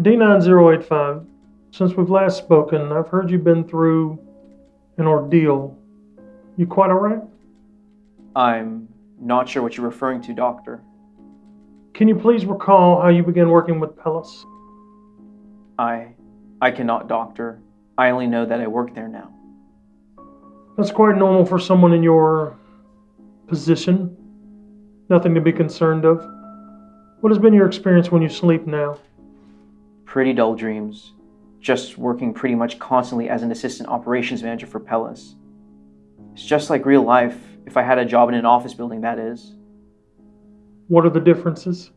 D9085, since we've last spoken, I've heard you've been through an ordeal. You quite alright? I'm not sure what you're referring to, Doctor. Can you please recall how you began working with Pellis? I. I cannot, Doctor. I only know that I work there now. That's quite normal for someone in your position. Nothing to be concerned of. What has been your experience when you sleep now? Pretty dull dreams. Just working pretty much constantly as an assistant operations manager for Pellis. It's just like real life, if I had a job in an office building, that is. What are the differences?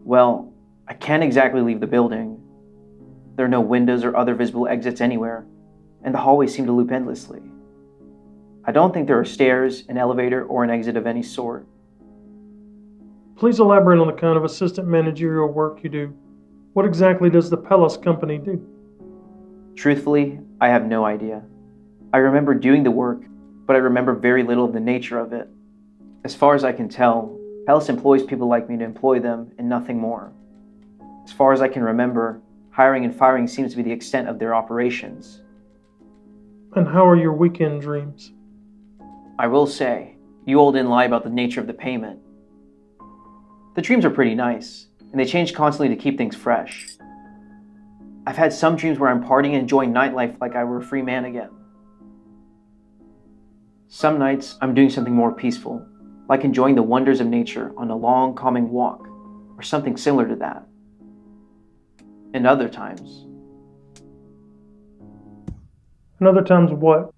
Well, I can't exactly leave the building. There are no windows or other visible exits anywhere, and the hallways seem to loop endlessly. I don't think there are stairs, an elevator, or an exit of any sort. Please elaborate on the kind of assistant managerial work you do. What exactly does the Pellis company do? Truthfully, I have no idea. I remember doing the work, but I remember very little of the nature of it. As far as I can tell, Pellis employs people like me to employ them and nothing more. As far as I can remember, hiring and firing seems to be the extent of their operations. And how are your weekend dreams? I will say, you all didn't lie about the nature of the payment. The dreams are pretty nice, and they change constantly to keep things fresh. I've had some dreams where I'm partying and enjoying nightlife like I were a free man again. Some nights I'm doing something more peaceful, like enjoying the wonders of nature on a long, calming walk, or something similar to that. And other times, And other times, what?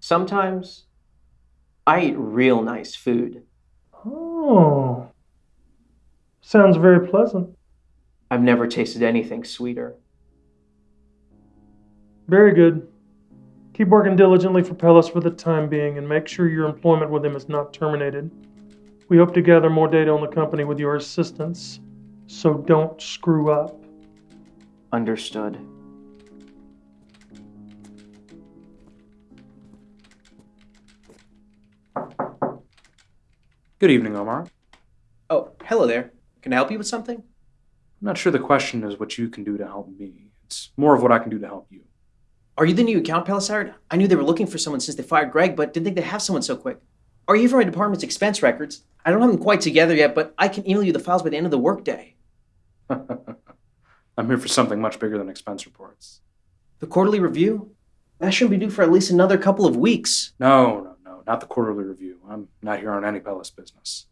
sometimes I eat real nice food. Oh. Sounds very pleasant. I've never tasted anything sweeter. Very good. Keep working diligently for Pellis for the time being and make sure your employment with him is not terminated. We hope to gather more data on the company with your assistance, so don't screw up. Understood. Good evening, Omar. Oh, hello there. Can I help you with something? I'm not sure the question is what you can do to help me. It's more of what I can do to help you. Are you the new account hired? I knew they were looking for someone since they fired Greg, but didn't think they'd have someone so quick. Are you from my department's expense records? I don't have them quite together yet, but I can email you the files by the end of the workday. I'm here for something much bigger than expense reports. The quarterly review? That shouldn't be due for at least another couple of weeks. No, no, no, not the quarterly review. I'm not here on any Pellis business.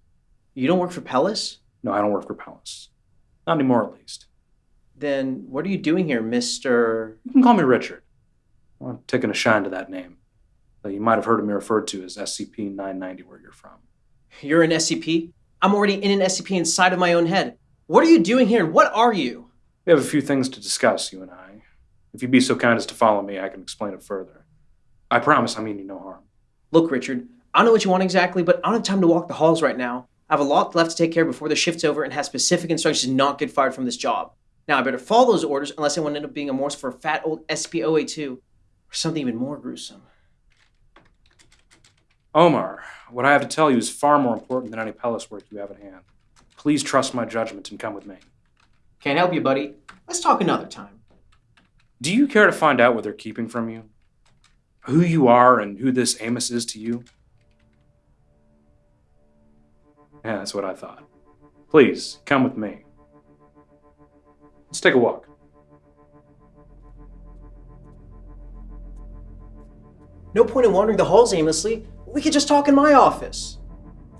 You don't work for Pellis? No, I don't work for Palace. Not anymore, at least. Then what are you doing here, Mr. You can call me Richard. I'm taking a shine to that name. You might have heard of me referred to as SCP 990 where you're from. You're an SCP? I'm already in an SCP inside of my own head. What are you doing here? And what are you? We have a few things to discuss, you and I. If you'd be so kind as to follow me, I can explain it further. I promise I mean you no harm. Look, Richard, I don't know what you want exactly, but I don't have time to walk the halls right now. I have a lot left to take care of before the shift's over and have specific instructions to not get fired from this job. Now, I better follow those orders unless I want to end up being a Morse for a fat old SPOA2 or something even more gruesome. Omar, what I have to tell you is far more important than any Pellis work you have at hand. Please trust my judgment and come with me. Can't help you, buddy. Let's talk another time. Do you care to find out what they're keeping from you? Who you are and who this Amos is to you? Yeah, that's what I thought. Please, come with me. Let's take a walk. No point in wandering the halls aimlessly. We could just talk in my office.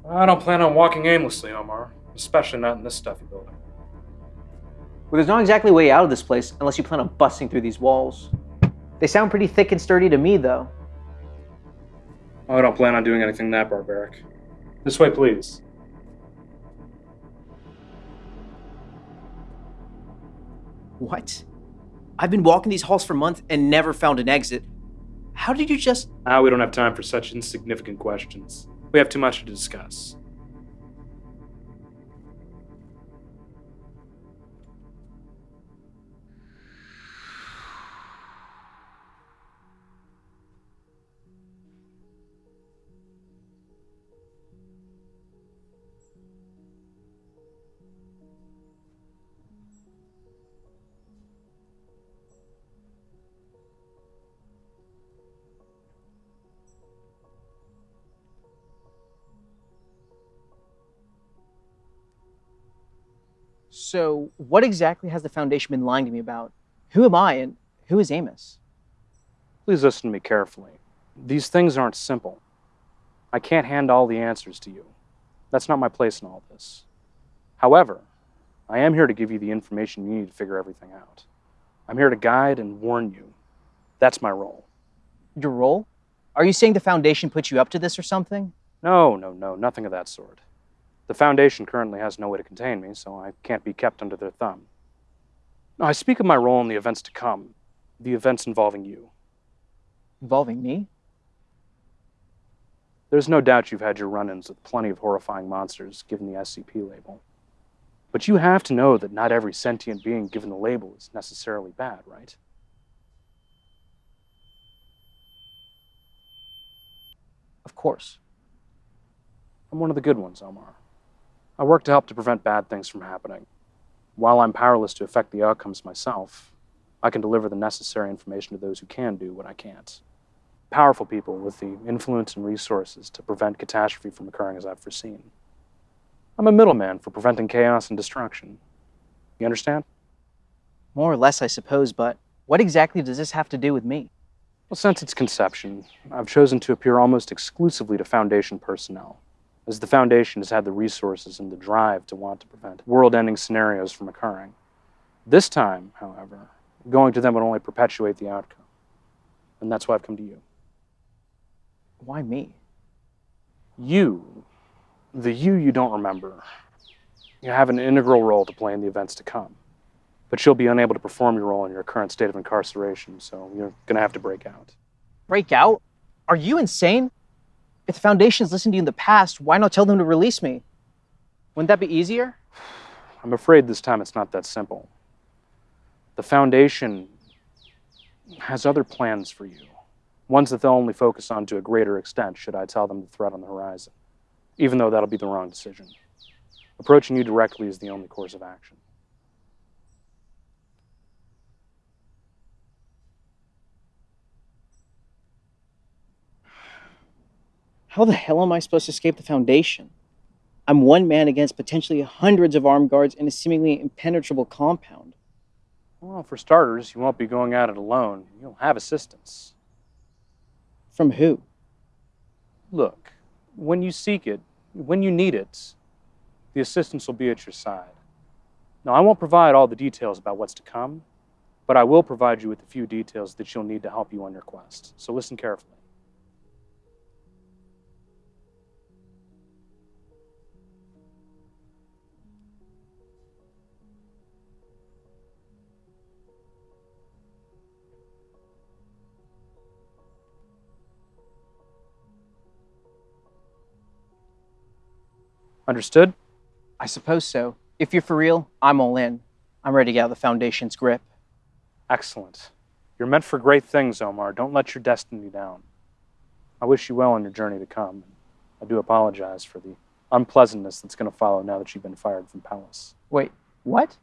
I don't plan on walking aimlessly, Omar. Especially not in this stuffy building. Well, there's not exactly a way out of this place unless you plan on busting through these walls. They sound pretty thick and sturdy to me, though. I don't plan on doing anything that barbaric. This way, please. What? I've been walking these halls for months and never found an exit. How did you just. Ah, we don't have time for such insignificant questions. We have too much to discuss. So, what exactly has the Foundation been lying to me about? Who am I and who is Amos? Please listen to me carefully. These things aren't simple. I can't hand all the answers to you. That's not my place in all this. However, I am here to give you the information you need to figure everything out. I'm here to guide and warn you. That's my role. Your role? Are you saying the Foundation put you up to this or something? No, no, no, nothing of that sort. The Foundation currently has no way to contain me, so I can't be kept under their thumb. I speak of my role in the events to come, the events involving you. Involving me? There's no doubt you've had your run ins with plenty of horrifying monsters given the SCP label. But you have to know that not every sentient being given the label is necessarily bad, right? Of course. I'm one of the good ones, Omar. I work to help to prevent bad things from happening. While I'm powerless to affect the outcomes myself, I can deliver the necessary information to those who can do what I can't. Powerful people with the influence and resources to prevent catastrophe from occurring as I've foreseen. I'm a middleman for preventing chaos and destruction. You understand? More or less, I suppose, but what exactly does this have to do with me? Well, since its conception, I've chosen to appear almost exclusively to Foundation personnel, as the Foundation has had the resources and the drive to want to prevent world ending scenarios from occurring. This time, however, going to them would only perpetuate the outcome. And that's why I've come to you. Why me? You, the you you don't remember, you have an integral role to play in the events to come. But you'll be unable to perform your role in your current state of incarceration, so you're going to have to break out. Break out? Are you insane? If the Foundation's listened to you in the past, why not tell them to release me? Wouldn't that be easier? I'm afraid this time it's not that simple. The Foundation has other plans for you, ones that they'll only focus on to a greater extent should I tell them the threat on the horizon, even though that'll be the wrong decision. Approaching you directly is the only course of action. How the hell am I supposed to escape the Foundation? I'm one man against potentially hundreds of armed guards in a seemingly impenetrable compound. Well, for starters, you won't be going at it alone. You'll have assistance. From who? Look, when you seek it, when you need it, the assistance will be at your side. Now, I won't provide all the details about what's to come, but I will provide you with a few details that you'll need to help you on your quest. So listen carefully. Understood? I suppose so. If you're for real, I'm all in. I'm ready to get out of the Foundation's grip. Excellent. You're meant for great things, Omar. Don't let your destiny down. I wish you well on your journey to come. I do apologize for the unpleasantness that's going to follow now that you've been fired from Palace. Wait, what?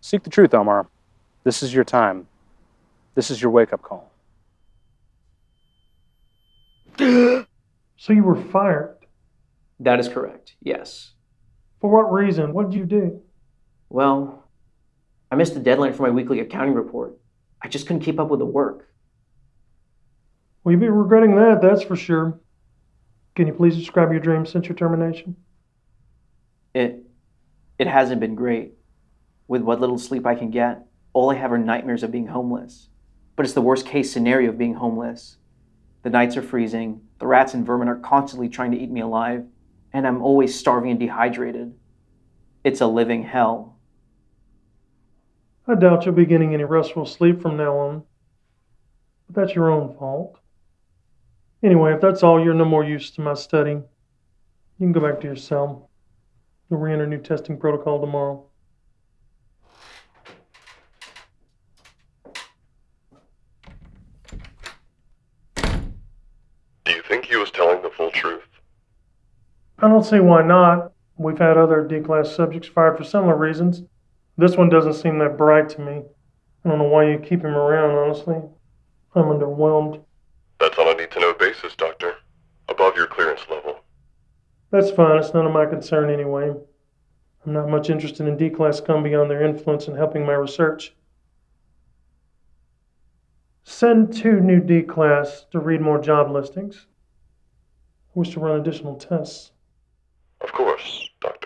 Seek the truth, Omar. This is your time. This is your wake up call. So you were fired. That is correct, yes. For what reason? What did you do? Well, I missed the deadline for my weekly accounting report. I just couldn't keep up with the work. Well, you'll be regretting that, that's for sure. Can you please describe your dream since your termination? It it hasn't been great. With what little sleep I can get, all I have are nightmares of being homeless. But it's the worst case scenario of being homeless. The nights are freezing, the rats and vermin are constantly trying to eat me alive, and I'm always starving and dehydrated. It's a living hell. I doubt you'll be getting any restful sleep from now on. But that's your own fault. Anyway, if that's all, you're no more use to my study. You can go back to your cell. You'll re enter new testing protocol tomorrow. Do you think he was telling the full truth? I don't see why not. We've had other D class subjects fired for similar reasons. This one doesn't seem that bright to me. I don't know why you keep him around, honestly. I'm underwhelmed. That's on a need to know basis, Doctor. Above your clearance level. That's fine. It's none of my concern anyway. I'm not much interested in D class come beyond their influence in helping my research. Send two new D class to read more job listings. Wish to run additional tests. Of course, Dr.